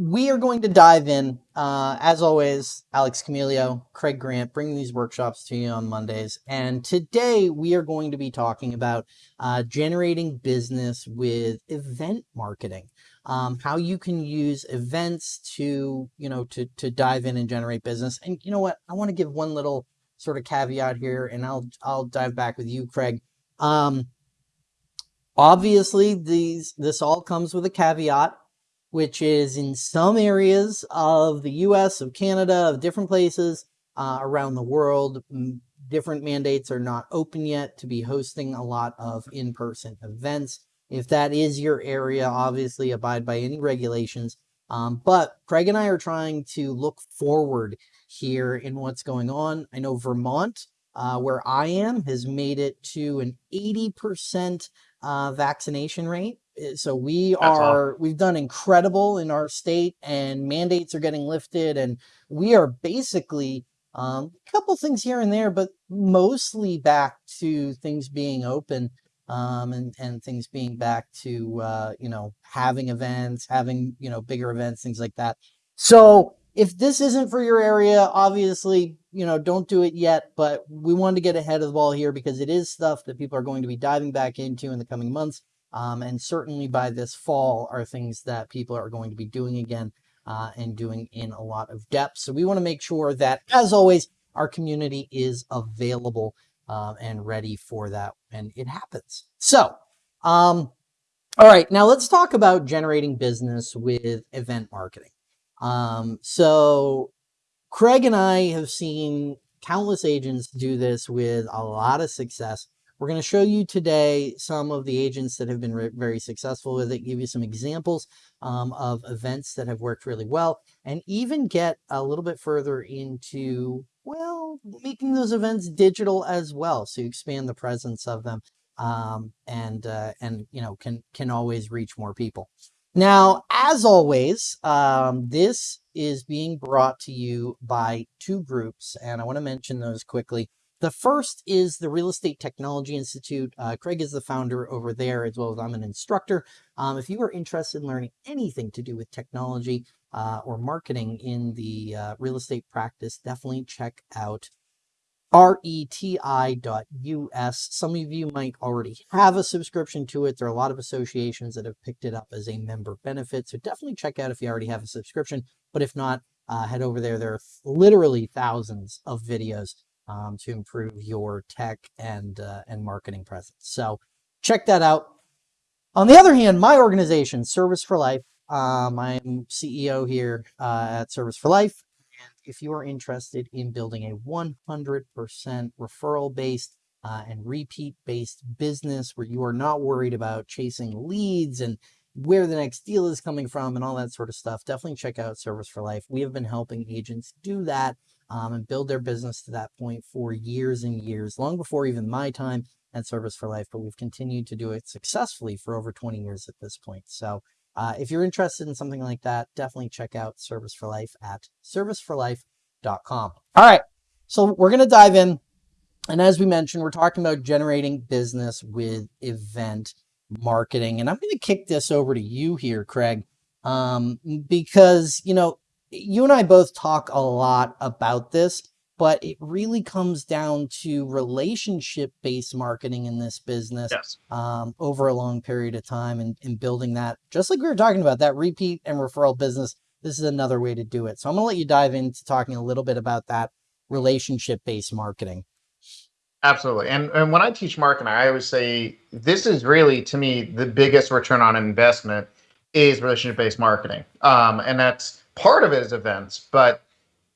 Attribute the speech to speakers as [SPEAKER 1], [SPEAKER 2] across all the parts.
[SPEAKER 1] we are going to dive in. Uh, as always, Alex Camilio, Craig Grant, bringing these workshops to you on Mondays. And today we are going to be talking about uh, generating business with event marketing. Um, how you can use events to, you know, to, to dive in and generate business. And you know what? I want to give one little sort of caveat here, and I'll, I'll dive back with you, Craig. Um, obviously, these this all comes with a caveat which is in some areas of the US, of Canada, of different places uh, around the world. Different mandates are not open yet to be hosting a lot of in-person events. If that is your area, obviously abide by any regulations. Um, but Craig and I are trying to look forward here in what's going on. I know Vermont, uh, where I am, has made it to an 80% uh, vaccination rate. Eh, so we That's are, we've done incredible in our state and mandates are getting lifted and we are basically um, a couple things here and there, but mostly back to things being open um, and, and things being back to, uh, you know, having events, having, you know, bigger events, things like that. So if this isn't for your area, obviously, you know, don't do it yet, but we wanted to get ahead of the ball here because it is stuff that people are going to be diving back into in the coming months. Um, and certainly by this fall are things that people are going to be doing again uh, and doing in a lot of depth. So we want to make sure that, as always, our community is available uh, and ready for that when it happens. So, um, all right, now let's talk about generating business with event marketing. Um, so Craig and I have seen countless agents do this with a lot of success. We're going to show you today some of the agents that have been very successful with it, give you some examples um, of events that have worked really well, and even get a little bit further into, well, making those events digital as well. So you expand the presence of them um, and, uh, and, you know, can, can always reach more people. Now, as always, um, this is being brought to you by two groups, and I want to mention those quickly. The first is the Real Estate Technology Institute. Uh, Craig is the founder over there, as well as I'm an instructor. Um, if you are interested in learning anything to do with technology uh, or marketing in the uh, real estate practice, definitely check out reti.us. Some of you might already have a subscription to it. There are a lot of associations that have picked it up as a member benefit. So definitely check out if you already have a subscription. But if not, uh, head over there. There are literally thousands of videos um, to improve your tech and, uh, and marketing presence. So check that out. On the other hand, my organization, Service for Life, um, I'm CEO here uh, at Service for Life. And if you are interested in building a 100% referral-based uh, and repeat-based business where you are not worried about chasing leads and where the next deal is coming from and all that sort of stuff, definitely check out Service for Life. We have been helping agents do that um, and build their business to that point for years and years, long before even my time at Service for Life, but we've continued to do it successfully for over 20 years at this point. So uh, if you're interested in something like that, definitely check out Service for Life at serviceforlife.com. All right, so we're going to dive in. And as we mentioned, we're talking about generating business with event marketing. And I'm going to kick this over to you here, Craig, um, because, you know, you and I both talk a lot about this, but it really comes down to relationship-based marketing in this business yes. um, over a long period of time and, and building that, just like we were talking about, that repeat and referral business. This is another way to do it. So I'm going to let you dive into talking a little bit about that relationship-based marketing.
[SPEAKER 2] Absolutely. And, and when I teach marketing, I always say this is really, to me, the biggest return on investment is relationship-based marketing. Um, and that's part of it is events, but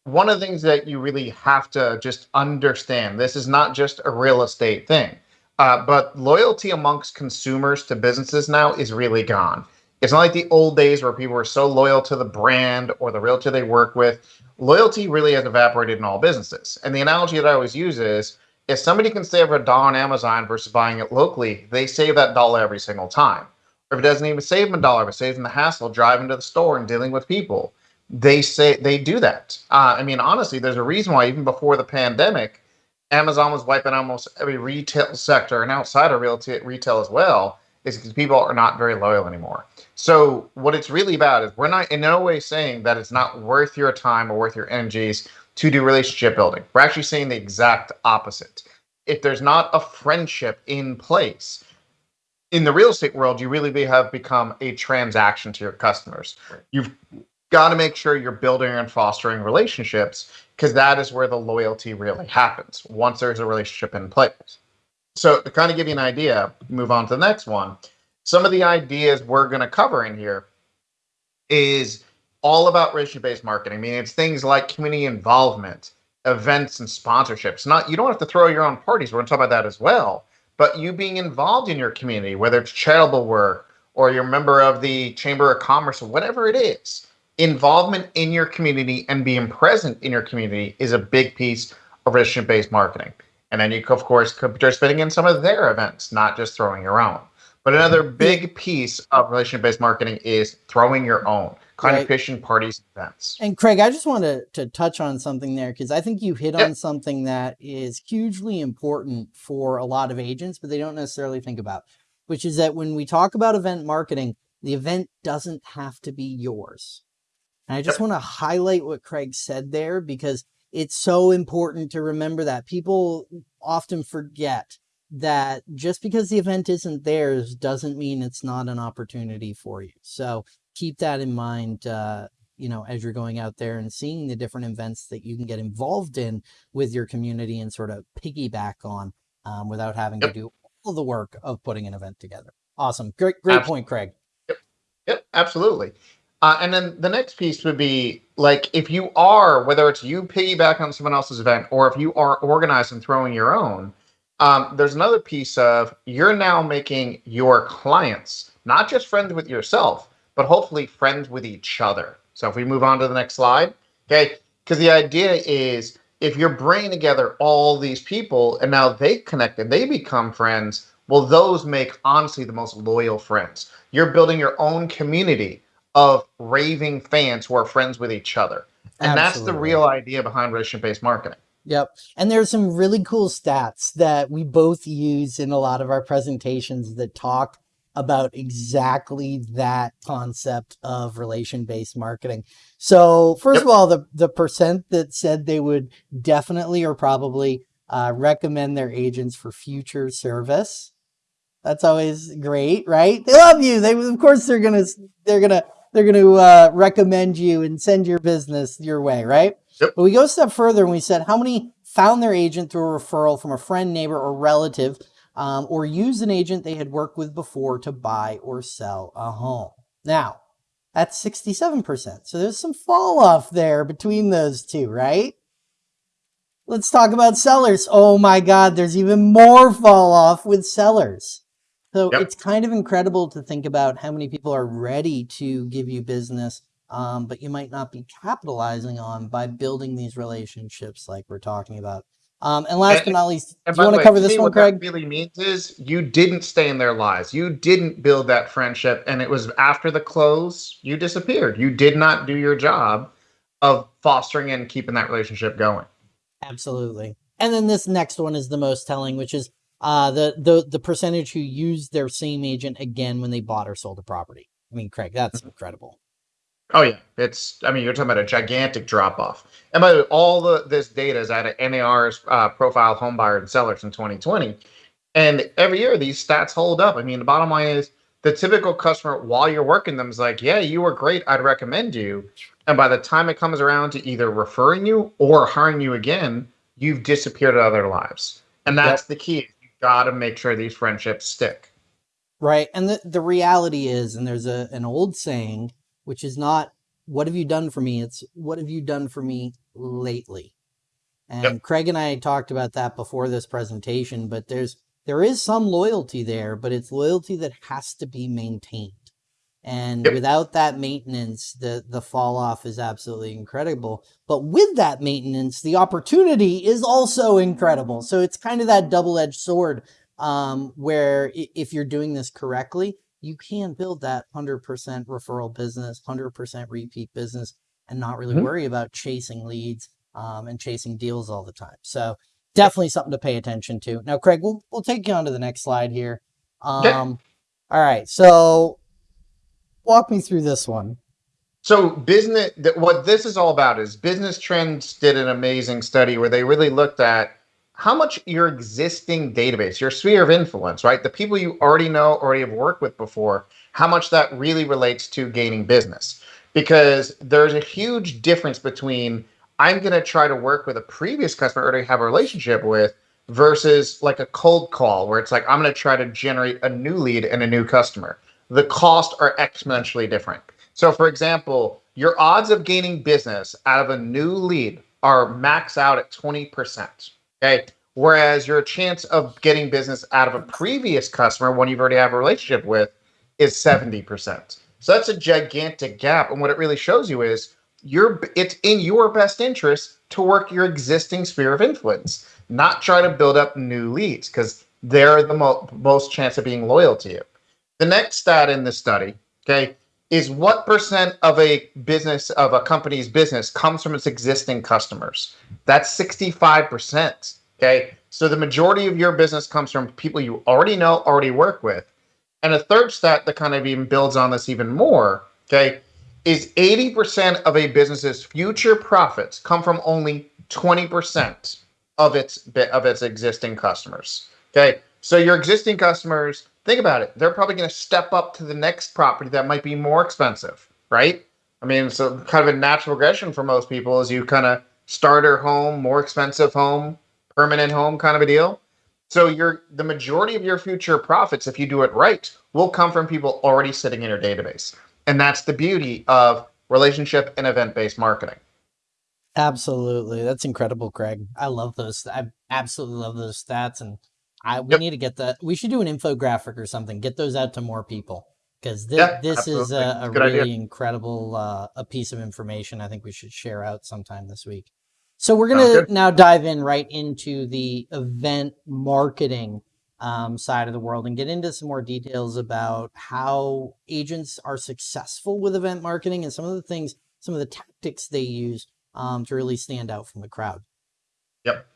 [SPEAKER 2] one of the things that you really have to just understand, this is not just a real estate thing, uh, but loyalty amongst consumers to businesses now is really gone. It's not like the old days where people were so loyal to the brand or the realtor they work with. Loyalty really has evaporated in all businesses. And the analogy that I always use is if somebody can save a dollar on Amazon versus buying it locally, they save that dollar every single time. Or if it doesn't even save them a dollar, but saves them the hassle driving to the store and dealing with people they say they do that. Uh, I mean, honestly, there's a reason why even before the pandemic, Amazon was wiping almost every retail sector and outside of real retail as well. is because people are not very loyal anymore. So what it's really about is we're not in no way saying that it's not worth your time or worth your energies to do relationship building. We're actually saying the exact opposite. If there's not a friendship in place, in the real estate world, you really have become a transaction to your customers. You've got to make sure you're building and fostering relationships because that is where the loyalty really happens once there's a relationship in place. So, to kind of give you an idea, move on to the next one. Some of the ideas we're going to cover in here is all about relationship based marketing. I mean, it's things like community involvement, events, and sponsorships. Not you don't have to throw your own parties. We're going to talk about that as well. But you being involved in your community, whether it's charitable work or you're a member of the Chamber of Commerce or whatever it is, involvement in your community and being present in your community is a big piece of relationship based marketing. And then you, of course, could be participating in some of their events, not just throwing your own. But another mm-hmm. big piece of relationship based marketing is throwing your own competition right. parties events.
[SPEAKER 1] And Craig, I just want to, to touch on something there because I think you hit yep. on something that is hugely important for a lot of agents, but they don't necessarily think about, which is that when we talk about event marketing, the event doesn't have to be yours. And I just want to highlight what Craig said there because it's so important to remember that people often forget that just because the event isn't theirs doesn't mean it's not an opportunity for you. So keep that in mind, uh, you know, as you're going out there and seeing the different events that you can get involved in with your community and sort of piggyback on um, without having yep. to do all the work of putting an event together. Awesome. Great, great absolutely. point, Craig.
[SPEAKER 2] Yep. Yep. Absolutely. Uh, and then the next piece would be like if you are, whether it's you piggyback on someone else's event or if you are organized and throwing your own, um, there's another piece of you're now making your clients not just friends with yourself, but hopefully friends with each other. So if we move on to the next slide, okay, because the idea is if you're bringing together all these people and now they connect and they become friends, well, those make honestly the most loyal friends. You're building your own community of raving fans who are friends with each other. And Absolutely. that's the real idea behind relationship based marketing.
[SPEAKER 1] Yep. And there's some really cool stats that we both use in a lot of our presentations that talk about exactly that concept of relation based marketing. So, first yep. of all, the, the percent that said they would definitely or probably uh, recommend their agents for future service. That's always great, right? They love you. They, of course, they're gonna, they're gonna they're going to uh, recommend you and send your business your way, right? Yep. But we go a step further and we said how many found their agent through a referral from a friend, neighbor, or relative, um, or used an agent they had worked with before to buy or sell a home. Now, that's 67%. So there's some fall off there between those two, right? Let's talk about sellers. Oh my God, there's even more fall off with sellers. So yep. it's kind of incredible to think about how many people are ready to give you business, um, but you might not be capitalizing on by building these relationships like we're talking about. Um, and last and, but not least, do you want to cover this one, Craig?
[SPEAKER 2] What that really means is you didn't stay in their lives. You didn't build that friendship, and it was after the close you disappeared. You did not do your job of fostering and keeping that relationship going.
[SPEAKER 1] Absolutely. And then this next one is the most telling, which is uh, the, the, the percentage who used their same agent again when they bought or sold a property. I mean, Craig, that's mm-hmm. incredible.
[SPEAKER 2] Oh yeah, it's. I mean, you're talking about a gigantic drop off. And by the way, all the this data is out of NAR's uh, profile home buyer and sellers in 2020, and every year these stats hold up. I mean, the bottom line is the typical customer while you're working them is like, yeah, you were great. I'd recommend you. And by the time it comes around to either referring you or hiring you again, you've disappeared out of their lives. And that's yep. the key got to make sure these friendships stick.
[SPEAKER 1] Right. And the, the reality is, and there's a, an old saying, which is not, what have you done for me? It's what have you done for me lately? And yep. Craig and I talked about that before this presentation, but there's, there is some loyalty there, but it's loyalty that has to be maintained. And yep. without that maintenance, the, the fall off is absolutely incredible. But with that maintenance, the opportunity is also incredible. So it's kind of that double edged sword um, where if you're doing this correctly, you can build that 100% referral business, 100% repeat business, and not really mm-hmm. worry about chasing leads um, and chasing deals all the time. So definitely something to pay attention to. Now, Craig, we'll, we'll take you on to the next slide here. Um, All right. So walk me through this one.
[SPEAKER 2] So business, what this is all about is Business Trends did an amazing study where they really looked at how much your existing database, your sphere of influence, right? The people you already know, already have worked with before, how much that really relates to gaining business. Because there's a huge difference between I'm going to try to work with a previous customer I already have a relationship with versus like a cold call where it's like I'm going to try to generate a new lead and a new customer. The costs are exponentially different. So, for example, your odds of gaining business out of a new lead are max out at 20%. Okay. Whereas your chance of getting business out of a previous customer, one you've already have a relationship with, is 70%. So that's a gigantic gap. And what it really shows you is you're it's in your best interest to work your existing sphere of influence, not try to build up new leads because they're the mo- most chance of being loyal to you. The next stat in the study, okay, is what percent of a business of a company's business comes from its existing customers? That's 65% okay? So the majority of your business comes from people you already know already work with. And a third stat that kind of even builds on this even more okay is 80% of a business's future profits come from only 20% of its of its existing customers okay? So your existing customers think about it. They're probably going to step up to the next property that might be more expensive, right? I mean, so kind of a natural progression for most people is you kind of starter home, more expensive home, permanent home kind of a deal. So your the majority of your future profits, if you do it right, will come from people already sitting in your database. And that's the beauty of relationship and event-based marketing.
[SPEAKER 1] Absolutely. That's incredible, Craig. I love those. I absolutely love those stats and I we yep. need to get that. We should do an infographic or something. Get those out to more people because this yeah, this is a, a really idea. incredible uh, a piece of information. I think we should share out sometime this week. So we're gonna now dive in right into the event marketing um, side of the world and get into some more details about how agents are successful with event marketing and some of the things, some of the tactics they use um, to really stand out from the crowd.
[SPEAKER 2] Yep.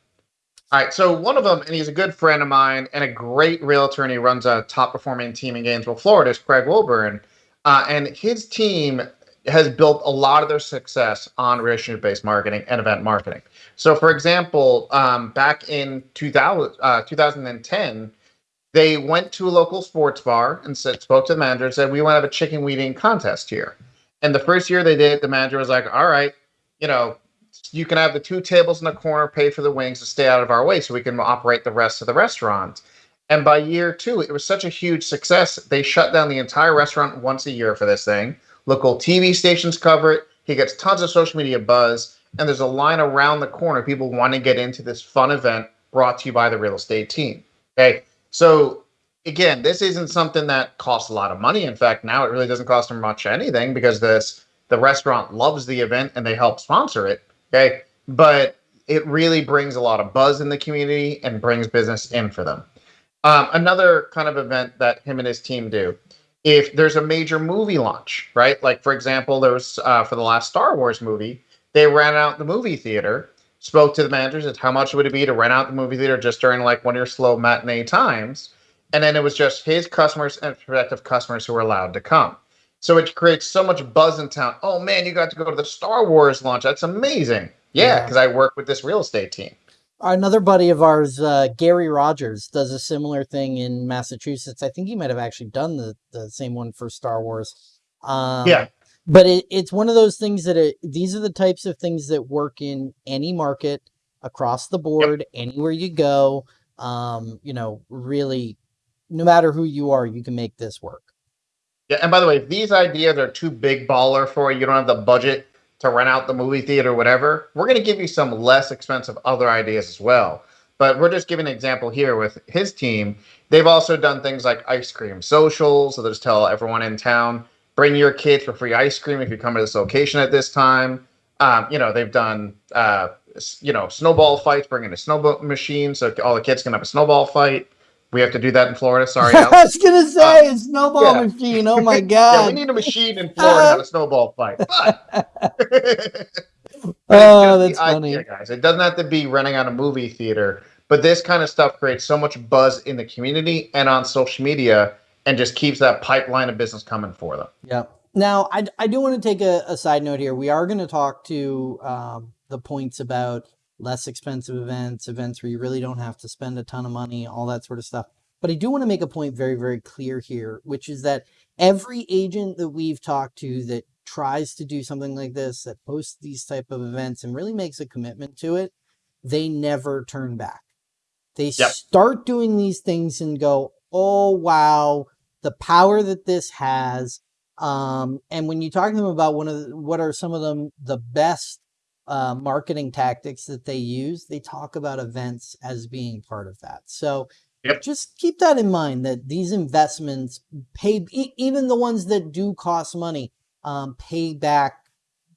[SPEAKER 2] All right, so one of them, and he's a good friend of mine and a great realtor, and he runs a top performing team in Gainesville, Florida, is Craig Wilburn. Uh, and his team has built a lot of their success on relationship based marketing and event marketing. So, for example, um, back in 2000, uh, 2010, they went to a local sports bar and said, spoke to the manager and said, We want to have a chicken weeding contest here. And the first year they did, the manager was like, All right, you know, you can have the two tables in the corner, pay for the wings to stay out of our way so we can operate the rest of the restaurant. And by year two, it was such a huge success. They shut down the entire restaurant once a year for this thing. Local TV stations cover it. He gets tons of social media buzz. And there's a line around the corner. People want to get into this fun event brought to you by the real estate team. Okay. So again, this isn't something that costs a lot of money. In fact, now it really doesn't cost them much anything because this the restaurant loves the event and they help sponsor it. Okay. But it really brings a lot of buzz in the community and brings business in for them. Um, another kind of event that him and his team do if there's a major movie launch, right? Like, for example, there was uh, for the last Star Wars movie, they ran out the movie theater, spoke to the managers at how much would it be to rent out the movie theater just during like one of your slow matinee times. And then it was just his customers and prospective customers who were allowed to come. So it creates so much buzz in town. Oh man, you got to go to the Star Wars launch. That's amazing. Yeah, because yeah. I work with this real estate team.
[SPEAKER 1] Another buddy of ours, uh, Gary Rogers, does a similar thing in Massachusetts. I think he might have actually done the, the same one for Star Wars. Um,
[SPEAKER 2] yeah.
[SPEAKER 1] But it, it's one of those things that it, these are the types of things that work in any market across the board, yep. anywhere you go. Um, you know, really, no matter who you are, you can make this work.
[SPEAKER 2] Yeah, and by the way, if these ideas are too big baller for you, you don't have the budget to rent out the movie theater, whatever, we're going to give you some less expensive other ideas as well. But we're just giving an example here with his team. They've also done things like ice cream socials. So they just tell everyone in town, bring your kids for free ice cream if you come to this location at this time. Um, you know, they've done, uh, you know, snowball fights, bringing a snowball machine so all the kids can have a snowball fight. We have to do that in Florida. Sorry,
[SPEAKER 1] I was gonna say uh, snowball yeah. machine. Oh my god!
[SPEAKER 2] yeah, we need a machine in Florida to have a snowball fight. But
[SPEAKER 1] oh, that's funny,
[SPEAKER 2] idea, guys. It doesn't have to be running on a movie theater, but this kind of stuff creates so much buzz in the community and on social media, and just keeps that pipeline of business coming for them.
[SPEAKER 1] Yeah. Now, I, I do want to take a, a side note here. We are going to talk to um, the points about less expensive events, events where you really don't have to spend a ton of money, all that sort of stuff. But I do want to make a point very, very clear here, which is that every agent that we've talked to that tries to do something like this, that posts these type of events and really makes a commitment to it, they never turn back. They
[SPEAKER 2] Yep.
[SPEAKER 1] start doing these things and go, oh, wow, the power that this has. Um, and when you talk to them about one of the, what are some of them, the best uh, marketing tactics that they use, they talk about events as being part of that. So
[SPEAKER 2] Yep.
[SPEAKER 1] just keep that in mind that these investments pay, e- even the ones that do cost money, um, pay back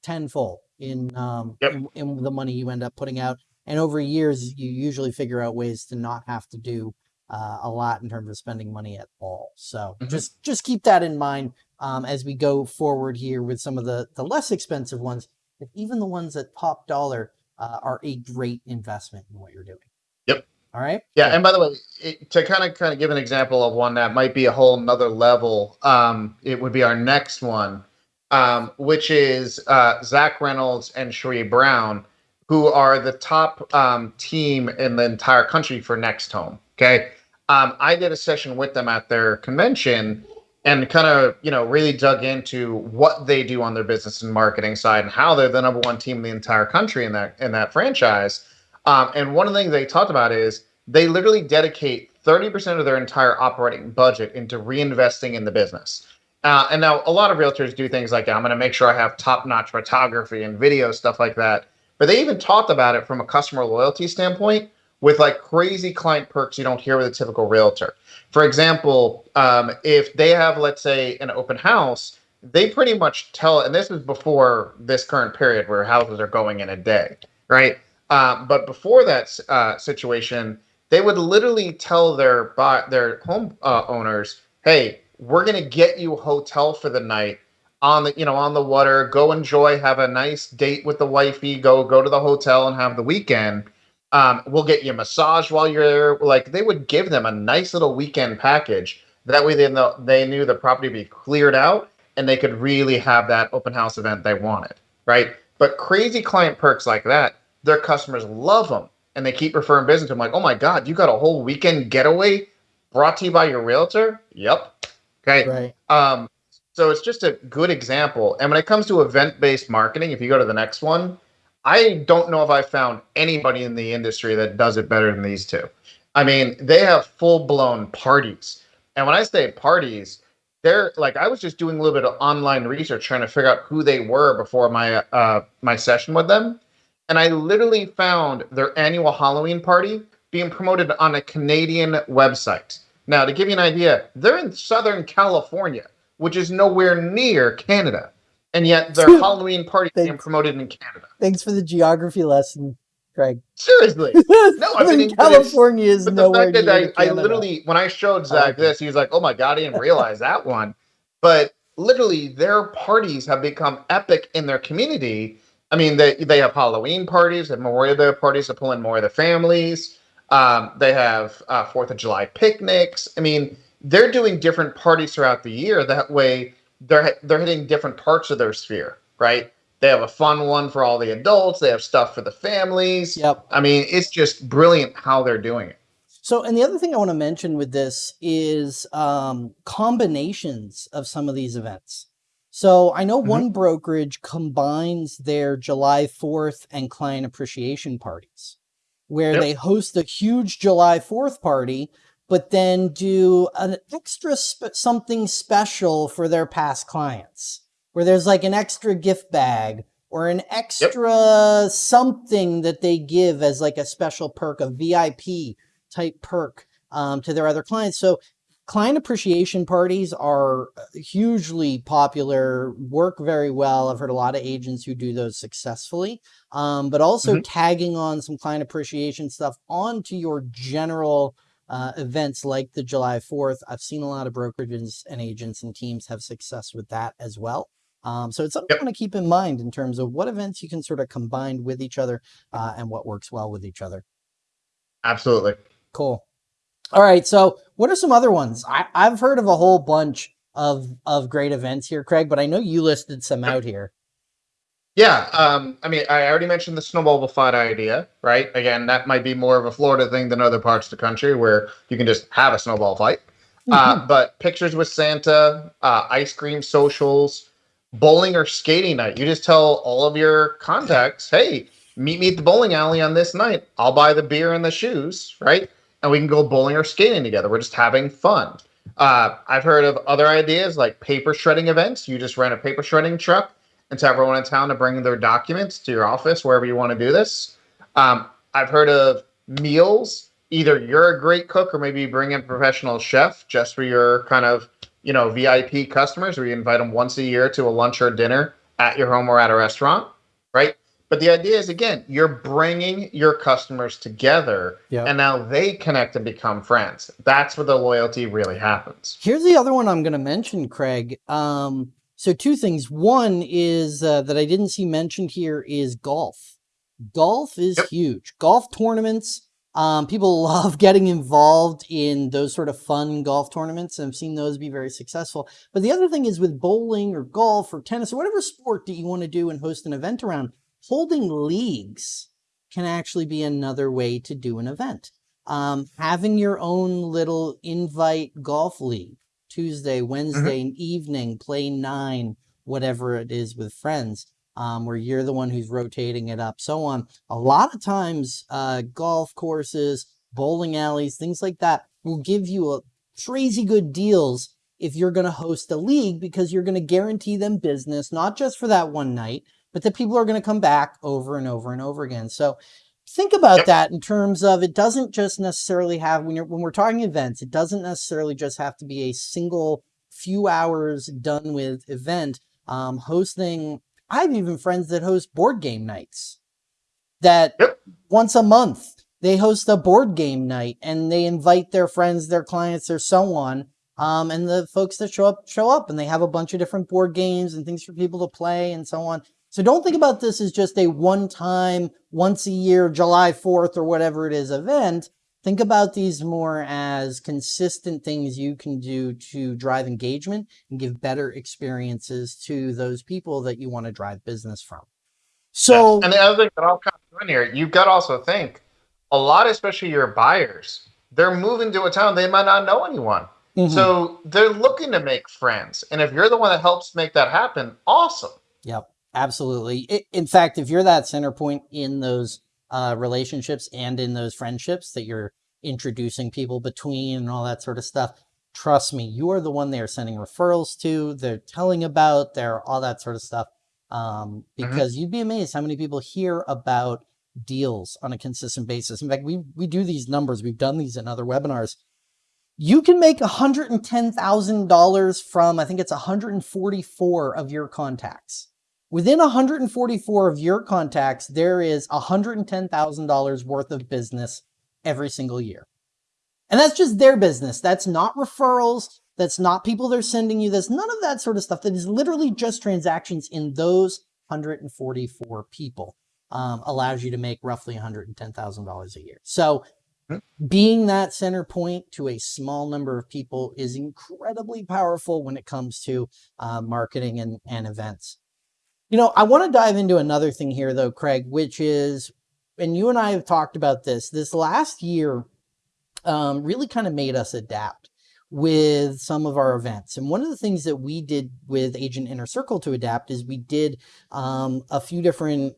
[SPEAKER 1] tenfold in, um,
[SPEAKER 2] Yep.
[SPEAKER 1] in, in the money you end up putting out. And over years, you usually figure out ways to not have to do uh, a lot in terms of spending money at all. So
[SPEAKER 2] Mhm.
[SPEAKER 1] just just keep that in mind um, as we go forward here with some of the the less expensive ones. But even the ones at top dollar uh, are a great investment in what you're doing.
[SPEAKER 2] Yep.
[SPEAKER 1] All right.
[SPEAKER 2] Yeah, and by the way, it, to kind of kind of give an example of one that might be a whole nother level, um, it would be our next one, um, which is uh, Zach Reynolds and Sheree Brown, who are the top um, team in the entire country for NextHome. Okay, um, I did a session with them at their convention and kind of you know really dug into what they do on their business and marketing side and how they're the number one team in the entire country in that in that franchise. Um, and one of the things they talked about is they literally dedicate 30% of their entire operating budget into reinvesting in the business. Uh, and now a lot of realtors do things like I'm going to make sure I have top notch photography and video, stuff like that. But they even talked about it from a customer loyalty standpoint with like crazy client perks you don't hear with a typical realtor. For example, um, if they have, let's say, an open house, they pretty much tell, and this is before this current period where houses are going in a day, right? Um, but before that uh, situation, they would literally tell their their home uh, owners, "Hey, we're gonna get you a hotel for the night on the you know on the water. Go enjoy, have a nice date with the wifey. Go go to the hotel and have the weekend. Um, we'll get you a massage while you're there. Like they would give them a nice little weekend package. That way, they know they knew the property would be cleared out and they could really have that open house event they wanted, right? But crazy client perks like that, their customers love them and they keep referring business to them like, oh my God, you got a whole weekend getaway brought to you by your realtor? Yep. Okay.
[SPEAKER 1] Right.
[SPEAKER 2] Um, so it's just a good example. And when it comes to event based marketing, if you go to the next one, I don't know if I found anybody in the industry that does it better than these two. I mean, they have full blown parties. And when I say parties, they're like I was just doing a little bit of online research trying to figure out who they were before my uh, my session with them, and I literally found their annual Halloween party being promoted on a Canadian website. Now, to give you an idea, they're in Southern California, which is nowhere near Canada, and yet their Halloween party
[SPEAKER 1] Thanks.
[SPEAKER 2] promoted in Canada.
[SPEAKER 1] Thanks for the geography lesson, Craig.
[SPEAKER 2] Seriously. No, I mean,
[SPEAKER 1] California is
[SPEAKER 2] But the
[SPEAKER 1] nowhere
[SPEAKER 2] fact that I, I literally, when I showed Zach
[SPEAKER 1] it.
[SPEAKER 2] this, he was like, "Oh my god, I didn't realize that one." But literally, their parties have become epic in their community. I mean, they they have Halloween parties, they have Memorial Day parties to pull in more of the families. Um, they have uh, Fourth of July picnics. I mean, they're doing different parties throughout the year. That way, they're they're hitting different parts of their sphere, right? They have a fun one for all the adults. They have stuff for the families.
[SPEAKER 1] Yep.
[SPEAKER 2] I mean, it's just brilliant how they're doing it.
[SPEAKER 1] So, and the other thing I want to mention with this is um, combinations of some of these events. So, I know
[SPEAKER 2] Mhm.
[SPEAKER 1] one brokerage combines their July 4th and client appreciation parties, where
[SPEAKER 2] Yep.
[SPEAKER 1] they host a huge July 4th party, but then do an extra sp- something special for their past clients, where there's like an extra gift bag or an extra something that they give as like a special perk, a VIP type perk um, to their other clients. So client appreciation parties are uh, hugely popular, work very well. I've heard a lot of agents who do those successfully, um, but also
[SPEAKER 2] Mhm.
[SPEAKER 1] tagging on some client appreciation stuff onto your general uh, events like the July 4th. I've seen a lot of brokerages and agents and teams have success with that as well. Um, so it's something
[SPEAKER 2] Yep.
[SPEAKER 1] you want to keep in mind in terms of what events you can sort of combine with each other uh, and what works well with each other.
[SPEAKER 2] Absolutely.
[SPEAKER 1] Cool. All right. So, what are some other ones? I, I've heard of a whole bunch of of great events here, Craig, but I know you listed some out here.
[SPEAKER 2] Yeah, um, I mean, I already mentioned the snowball fight idea, right? Again, that might be more of a Florida thing than other parts of the country where you can just have a snowball fight. Uh, but pictures with Santa, uh, ice cream socials, bowling or skating night. You just tell all of your contacts, hey, meet me at the bowling alley on this night. I'll buy the beer and the shoes, right? And we can go bowling or skating together. We're just having fun. Uh, I've heard of other ideas like paper shredding events. You just rent a paper shredding truck and tell everyone in town to bring their documents to your office, wherever you want to do this. Um, I've heard of meals. Either you're a great cook or maybe you bring in a professional chef just for your kind of, you know, VIP customers where you invite them once a year to a lunch or dinner at your home or at a restaurant, right? But the idea is again, you're bringing your customers together
[SPEAKER 1] Yep.
[SPEAKER 2] and now they connect and become friends. That's where the loyalty really happens.
[SPEAKER 1] Here's the other one I'm going to mention, Craig. Um, so two things. One is uh, that I didn't see mentioned here is golf. Golf is
[SPEAKER 2] Yep.
[SPEAKER 1] huge. Golf tournaments. Um, people love getting involved in those sort of fun golf tournaments, and I've seen those be very successful. But the other thing is with bowling or golf or tennis or whatever sport that you want to do and host an event around, holding leagues can actually be another way to do an event. Um, having your own little invite golf league Tuesday, Wednesday evening, play nine, whatever it is with friends, um, where you're the one who's rotating it up, so on. A lot of times, uh, golf courses, bowling alleys, things like that will give you a crazy good deals if you're going to host a league because you're going to guarantee them business, not just for that one night, but that people are going to come back over and over and over again. So think about
[SPEAKER 2] Yep.
[SPEAKER 1] that in terms of it doesn't just necessarily have when you're when we're talking events, it doesn't necessarily just have to be a single few hours done with event. Um, hosting, I have even friends that host board game nights that
[SPEAKER 2] Yep.
[SPEAKER 1] once a month they host a board game night and they invite their friends, their clients, or so on. Um, and the folks that show up show up and they have a bunch of different board games and things for people to play and so on. So don't think about this as just a one time, once a year, July 4th or whatever it is event. Think about these more as consistent things you can do to drive engagement and give better experiences to those people that you want to drive business from. So,
[SPEAKER 2] and the other thing that I'll kind of in here, you've got to also think a lot, especially your buyers, they're moving to a town they might not know anyone.
[SPEAKER 1] mhm.
[SPEAKER 2] So they're looking to make friends. And if you're the one that helps make that happen, awesome.
[SPEAKER 1] Yep, absolutely. In fact, if you're that center point in those uh, relationships and in those friendships that you're introducing people between and all that sort of stuff, trust me, you are the one they are sending referrals to, they're telling about, they're all that sort of stuff. Um, because you'd be amazed how many people hear about deals on a consistent basis. In fact, we we do these numbers. We've done these in other webinars. You can make $110,000 from, I think it's 144 of your contacts. Within 144 of your contacts, there is $110,000 worth of business every single year. And that's just their business. That's not referrals. That's not people they're sending you. That's none of that sort of stuff. That is literally just transactions in those 144 people. Um, allows you to make roughly $110,000 a year. So being that center point to a small number of people is incredibly powerful when it comes to uh, marketing and, and events. You know, I want to dive into another thing here, though, Craig, which is, and you and I have talked about this, this last year um, really kind of made us adapt with some of our events. And one of the things that we did with Agent Inner Circle to adapt is we did um, a few different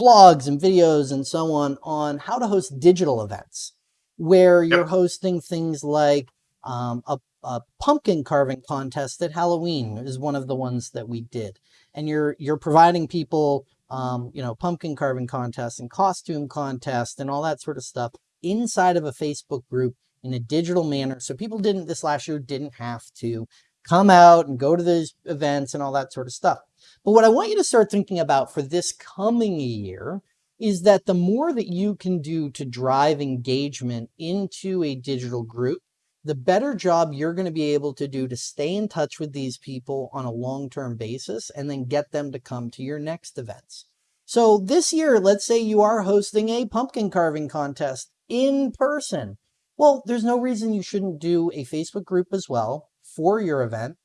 [SPEAKER 1] blogs and videos and so on on how to host digital events where you're hosting things like um, a, a pumpkin carving contest at Halloween is one of the ones that we did, and you're you're providing people um, you know pumpkin carving contests and costume contests and all that sort of stuff inside of a Facebook group in a digital manner. So people didn't this last year didn't have to come out and go to those events and all that sort of stuff. But what I want you to start thinking about for this coming year is that the more that you can do to drive engagement into a digital group, the better job you're going to be able to do to stay in touch with these people on a long term basis and then get them to come to your next events. So this year, let's say you are hosting a pumpkin carving contest in person. Well, there's no reason you shouldn't do a Facebook group as well for your event,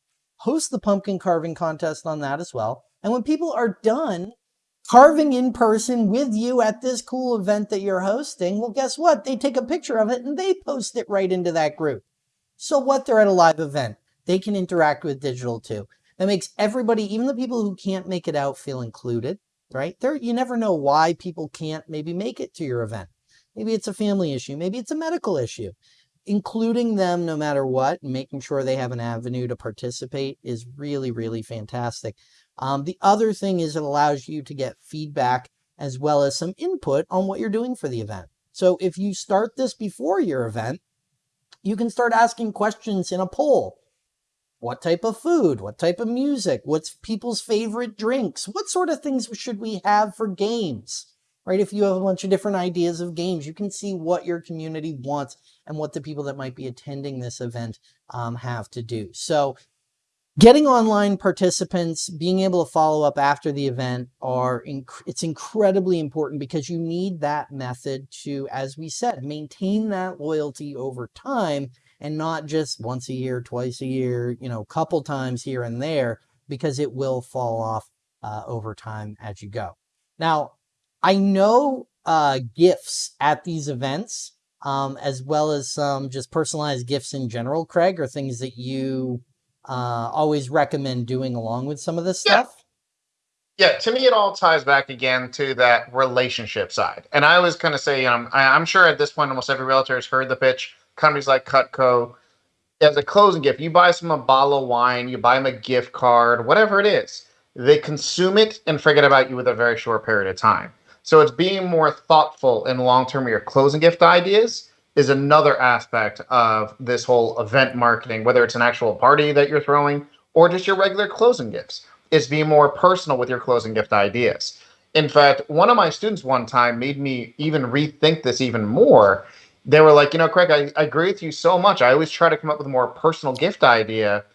[SPEAKER 1] host the pumpkin carving contest on that as well. And when people are done carving in person with you at this cool event that you're hosting, well, guess what? They take a picture of it and they post it right into that group. So what? They're at a live event. They can interact with digital too. That makes everybody, even the people who can't make it out, feel included, right? There, you never know why people can't maybe make it to your event. Maybe it's a family issue. Maybe it's a medical issue. Including them no matter what, and making sure they have an avenue to participate is really, really fantastic. Um, the other thing is it allows you to get feedback as well as some input on what you're doing for the event. So if you start this before your event, you can start asking questions in a poll. What type of food? What type of music? What's people's favorite drinks? What sort of things should we have for games? Right? If you have a bunch of different ideas of games, you can see what your community wants and what the people that might be attending this event um, have to do. So getting online participants, being able to follow up after the event are, inc- it's incredibly important because you need that method to, as we said, maintain that loyalty over time and not just once a year, twice a year, you know, couple times here and there, because it will fall off uh, over time as you go. Now, I know uh, gifts at these events, um, as well as some just personalized gifts in general, Craig, are things that you uh, always recommend doing along with some of this
[SPEAKER 2] Yeah.
[SPEAKER 1] stuff.
[SPEAKER 2] Yeah, to me, it all ties back again to that relationship side. And I always kind of say, um, I, I'm sure at this point, almost every realtor has heard the pitch. Companies like Cutco, as a closing gift, you buy someone a bottle of wine, you buy them a gift card, whatever it is, they consume it and forget about you with a very short period of time. So it's being more thoughtful and long term your closing gift ideas is another aspect of this whole event marketing, whether it's an actual party that you're throwing or just your regular closing gifts. Is being more personal with your closing gift ideas. In fact, one of my students one time made me even rethink this even more. They were like, you know, Craig, I, I agree with you so much. I always try to come up with a more personal gift idea.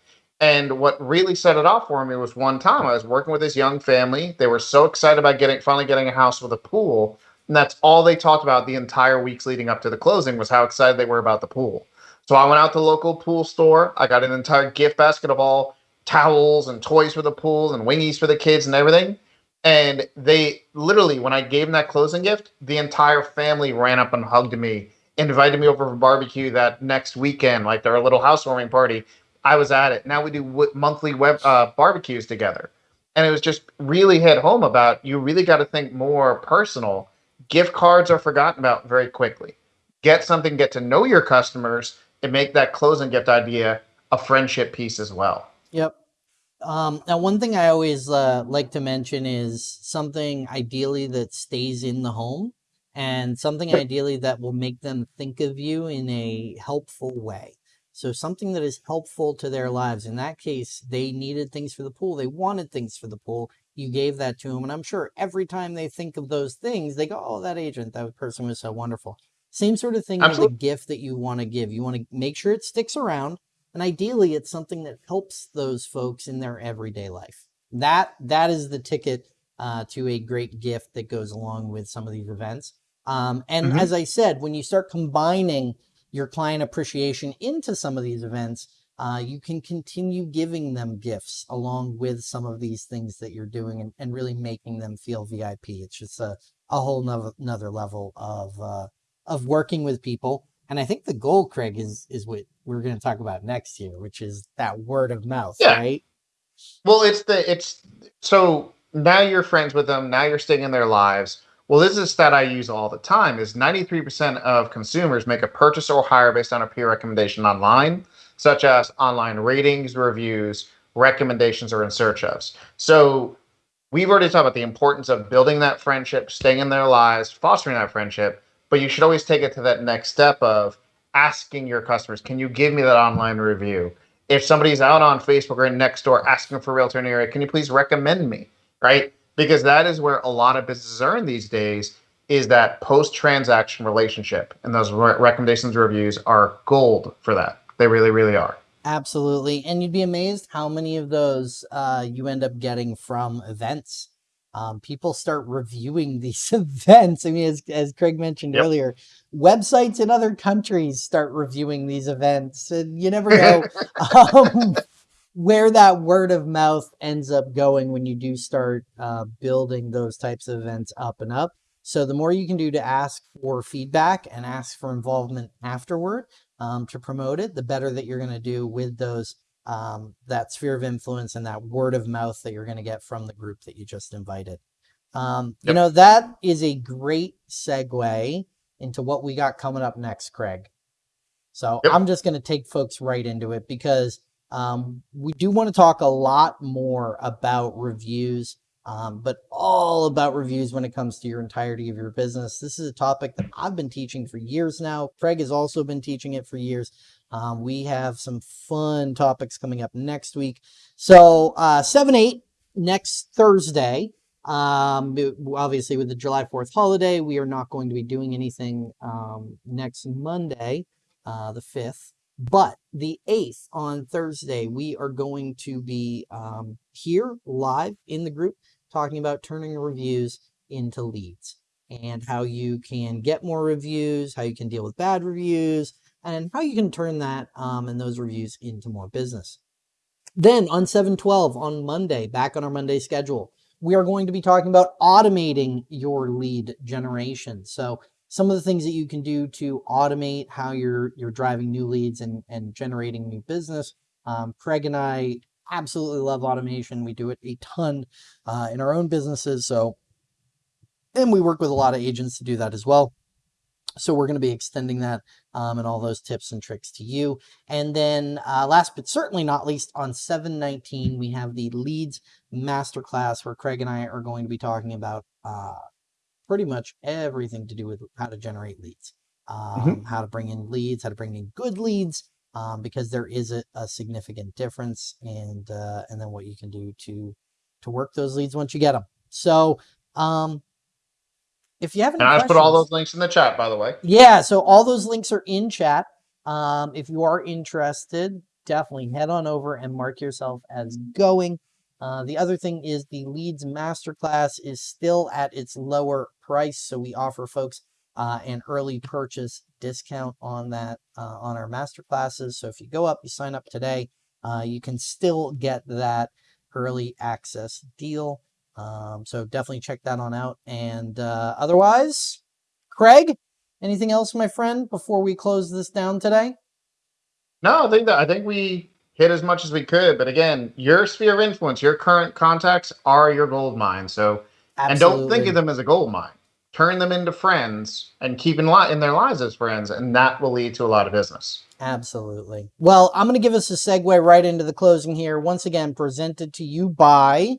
[SPEAKER 2] And what really set it off for me was one time I was working with this young family. They were so excited about getting finally getting a house with a pool. And that's all they talked about the entire weeks leading up to the closing was how excited they were about the pool. So I went out to the local pool store. I got an entire gift basket of all towels and toys for the pool and wingies for the kids and everything. And they literally, when I gave them that closing gift, the entire family ran up and hugged me, invited me over for barbecue that next weekend, like their little housewarming party. I was at it. Now we do w- monthly web uh, barbecues together. And it was just really hit home about you really got to think more personal. Gift cards are forgotten about very quickly. Get something, get to know your customers, and make that closing gift idea a friendship piece as well.
[SPEAKER 1] Yep. Um, now, one thing I always uh, like to mention is something ideally that stays in the home and something ideally that will make them think of you in a helpful way. So, something that is helpful to their lives. In that case, they needed things for the pool, they wanted things for the pool. You gave that to them. And I'm sure every time they think of those things, they go, Oh, that agent, that person was so wonderful. Same sort of thing with the gift that you want to give. You want to make sure it sticks around and ideally it's something that helps those folks in their everyday life that that is the ticket uh, to a great gift that goes along with some of these events um, and
[SPEAKER 2] Mhm.
[SPEAKER 1] as i said when you start combining your client appreciation into some of these events uh, you can continue giving them gifts along with some of these things that you're doing and, and really making them feel vip it's just a, a whole nother, another level of uh, of working with people and I think the goal, Craig, is is what we're going to talk about next year, which is that word of mouth,
[SPEAKER 2] Yeah.
[SPEAKER 1] right?
[SPEAKER 2] Well, it's the it's so now you're friends with them. Now you're staying in their lives. Well, this is a stat I use all the time: is 93% of consumers make a purchase or hire based on a peer recommendation online, such as online ratings, reviews, recommendations, or in search ofs. So we've already talked about the importance of building that friendship, staying in their lives, fostering that friendship. But you should always take it to that next step of asking your customers, "Can you give me that online review?" if somebody's out on Facebook or Nextdoor asking for a realtor in the area, can you please recommend me? Right? Because that is where a lot of businesses are in these days is that post transaction relationship. And those re- recommendations and reviews are gold for that. They really, really are.
[SPEAKER 1] Absolutely. And you'd be amazed how many of those uh, you end up getting from events. um, people start reviewing these events. I mean, as, as Craig mentioned
[SPEAKER 2] Yep.
[SPEAKER 1] earlier, websites in other countries start reviewing these events, and you never know um, where that word of mouth ends up going when you do start uh, building those types of events up and up. So the more you can do to ask for feedback and ask for involvement afterward um, to promote it, the better that you're going to do with those um, that sphere of influence and that word of mouth that you're going to get from the group that you just invited. Um, You know that is a great segue into what we got coming up next, Craig. So
[SPEAKER 2] Yep.
[SPEAKER 1] I'm just going to take folks right into it because um, we do want to talk a lot more about reviews, um, but all about reviews when it comes to your entirety of your business. This is a topic that I've been teaching for years now. Craig has also been teaching it for years. Um, we have some fun topics coming up next week. So, uh, 7 8 next Thursday. Um, obviously, with the July 4th holiday, we are not going to be doing anything um, next Monday, uh, the 5th. But the 8th on Thursday, we are going to be um, here live in the group talking about turning reviews into leads and how you can get more reviews, how you can deal with bad reviews, and how you can turn that um, and those reviews into more business. Then on 712 on Monday, back on our Monday schedule, we are going to be talking about automating your lead generation. So some of the things that you can do to automate how you're you're driving new leads and, and generating new business. Um, Craig and I absolutely love automation. We do it a ton uh, in our own businesses. So, and we work with a lot of agents to do that as well. So we're going to be extending that um, and all those tips and tricks to you. And then uh, last but certainly not least, on 719, we have the leads masterclass where Craig and I are going to be talking about uh, pretty much everything to do with how to generate leads, um, how to bring in leads, how to bring in good leads, um, because there is a, a significant difference, and uh, and then what you can do to to work those leads once you get them. So, um, if you have any
[SPEAKER 2] And I put all those links in the chat, by the way.
[SPEAKER 1] yeah, so all those links are in chat. Um, if you are interested, definitely head on over and mark yourself as going. Uh, the other thing is the Leads Masterclass is still at its lower price, so we offer folks uh, an early purchase discount on that uh, on our masterclasses. So if you go up, you sign up today, uh, you can still get that early access deal. Um, so definitely check that on out. And uh, otherwise, Craig, anything else, my friend, before we close this down today?
[SPEAKER 2] No, I think that I think we hit as much as we could. But again, your sphere of influence, your current contacts are your gold mine. So and don't think of them as a gold mine. Turn them into friends and keep in, in their lives as friends, and that will lead to a lot of business.
[SPEAKER 1] Absolutely. Well, I'm going to give us a segue right into the closing here. Once again, presented to you by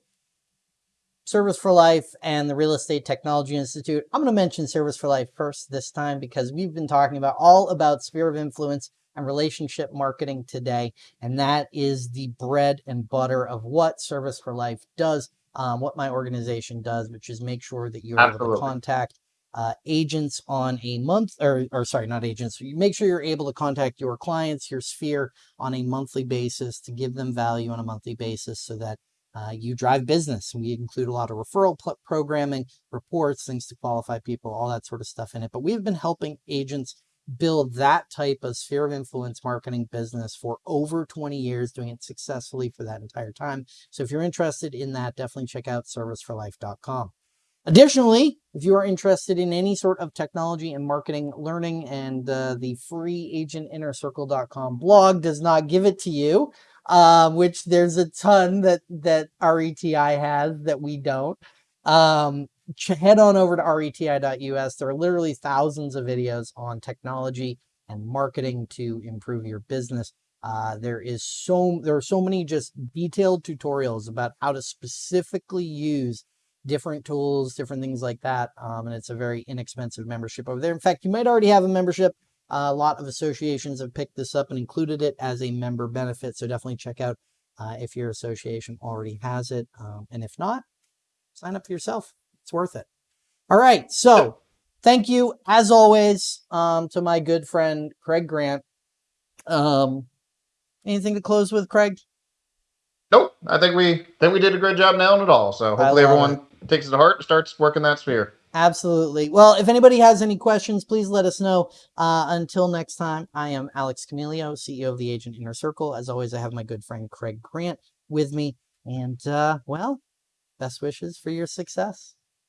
[SPEAKER 1] Service for Life and the Real Estate Technology Institute. I'm going to mention Service for Life first this time because we've been talking about all about sphere of influence and relationship marketing today. And that is the bread and butter of what Service for Life does, um, what my organization does, which is make sure that you're able to contact uh, agents on a month or, or sorry, not agents. You make sure you're able to contact your clients, your sphere on a monthly basis to give them value on a monthly basis so that uh, you drive business. We include a lot of referral programming, reports, things to qualify people, all that sort of stuff in it. But we've been helping agents build that type of sphere of influence marketing business for over 20 years, doing it successfully for that entire time. So if you're interested in that, definitely check out serviceforlife.com. Additionally, if you are interested in any sort of technology and marketing learning and uh, the free agentinnercircle.com blog does not give it to you, um, which there's a ton that, that RETI has that we don't. Um, head on over to reti.us. There are literally thousands of videos on technology and marketing to improve your business. Uh, there is so there are so many just detailed tutorials about how to specifically use different tools, different things like that. Um, and it's a very inexpensive membership over there. In fact, you might already have a membership. Uh, a lot of associations have picked this up and included it as a member benefit. So definitely check out uh, if your association already has it. Um, and if not, sign up for yourself. It's worth it. All right. So thank you, as always, um, to my good friend Craig Grant. Um, anything to close with, Craig?
[SPEAKER 2] Nope, I think we think we did a great job nailing it all. So hopefully everyone takes it to heart, and starts working that sphere.
[SPEAKER 1] Absolutely. Well, if anybody has any questions, please let us know. Uh, until next time, I am Alex Camillo, CEO of the Agent Inner Circle. As always, I have my good friend Craig Grant with me. And, uh, well, best wishes for your success.